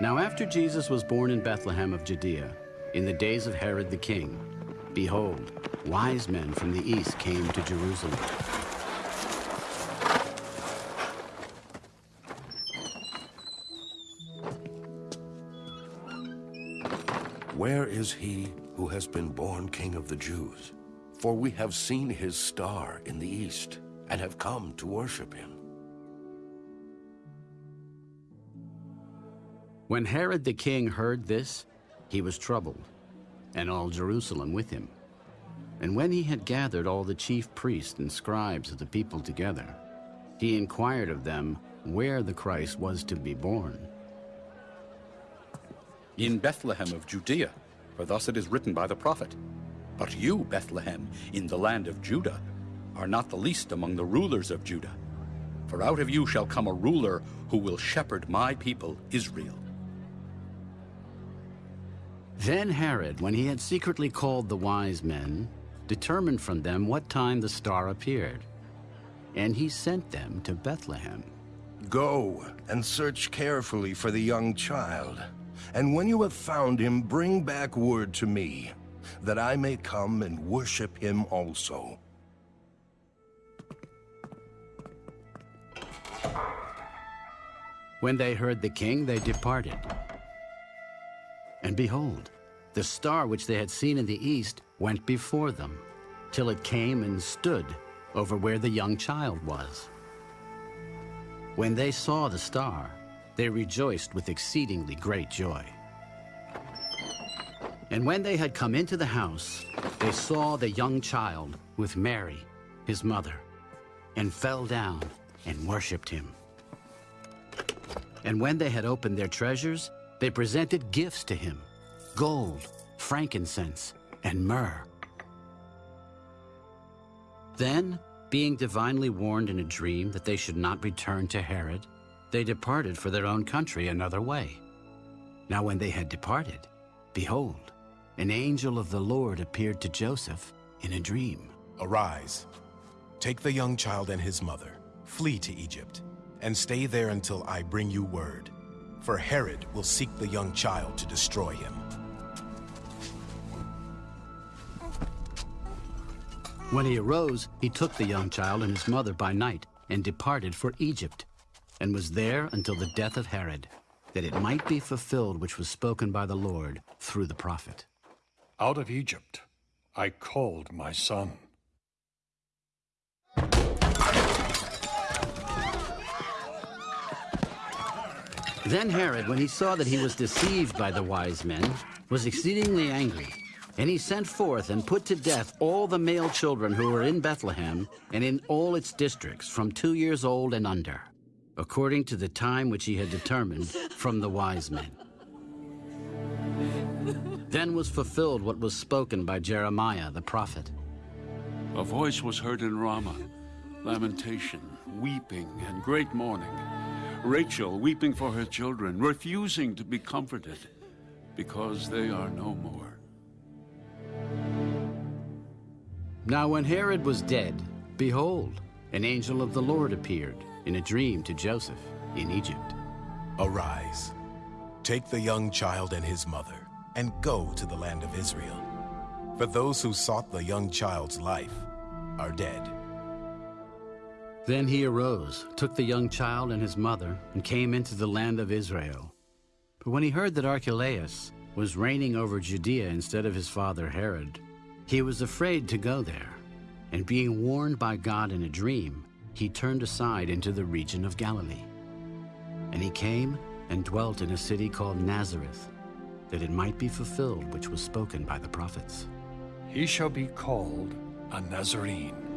Now after Jesus was born in Bethlehem of Judea, in the days of Herod the king, behold, wise men from the east came to Jerusalem. Where is he who has been born King of the Jews? For we have seen his star in the east and have come to worship him. When Herod the king heard this, he was troubled, and all Jerusalem with him. And when he had gathered all the chief priests and scribes of the people together, he inquired of them where the Christ was to be born. In Bethlehem of Judea, for thus it is written by the prophet, But you, Bethlehem, in the land of Judah, are not the least among the rulers of Judah. For out of you shall come a ruler who will shepherd my people, Israel. Then Herod, when he had secretly called the wise men, determined from them what time the star appeared. And he sent them to Bethlehem. Go and search carefully for the young child. And when you have found him, bring back word to me, that I may come and worship him also. When they heard the king, they departed. And behold, the star which they had seen in the east went before them, till it came and stood over where the young child was. When they saw the star, they rejoiced with exceedingly great joy. And when they had come into the house, they saw the young child with Mary, his mother, and fell down and worshipped him. And when they had opened their treasures, they presented gifts to him, gold, frankincense, and myrrh. Then, being divinely warned in a dream that they should not return to Herod, they departed for their own country another way. Now when they had departed, behold, an angel of the Lord appeared to Joseph in a dream. Arise, take the young child and his mother, flee to Egypt, and stay there until I bring you word. For Herod will seek the young child to destroy him. When he arose, he took the young child and his mother by night and departed for Egypt, and was there until the death of Herod, that it might be fulfilled which was spoken by the Lord through the prophet. Out of Egypt I called my son. Then Herod, when he saw that he was deceived by the wise men, was exceedingly angry. And he sent forth and put to death all the male children who were in Bethlehem and in all its districts from two years old and under, according to the time which he had determined from the wise men. Then was fulfilled what was spoken by Jeremiah the prophet. A voice was heard in Ramah, lamentation, weeping, and great mourning. Rachel weeping for her children, refusing to be comforted, because they are no more. Now when Herod was dead, behold, an angel of the Lord appeared in a dream to Joseph in Egypt. Arise, take the young child and his mother, and go to the land of Israel. For those who sought the young child's life are dead. Then he arose, took the young child and his mother, and came into the land of Israel. But when he heard that Archelaus was reigning over Judea instead of his father Herod, he was afraid to go there. And being warned by God in a dream, he turned aside into the region of Galilee. And he came and dwelt in a city called Nazareth, that it might be fulfilled which was spoken by the prophets. He shall be called a Nazarene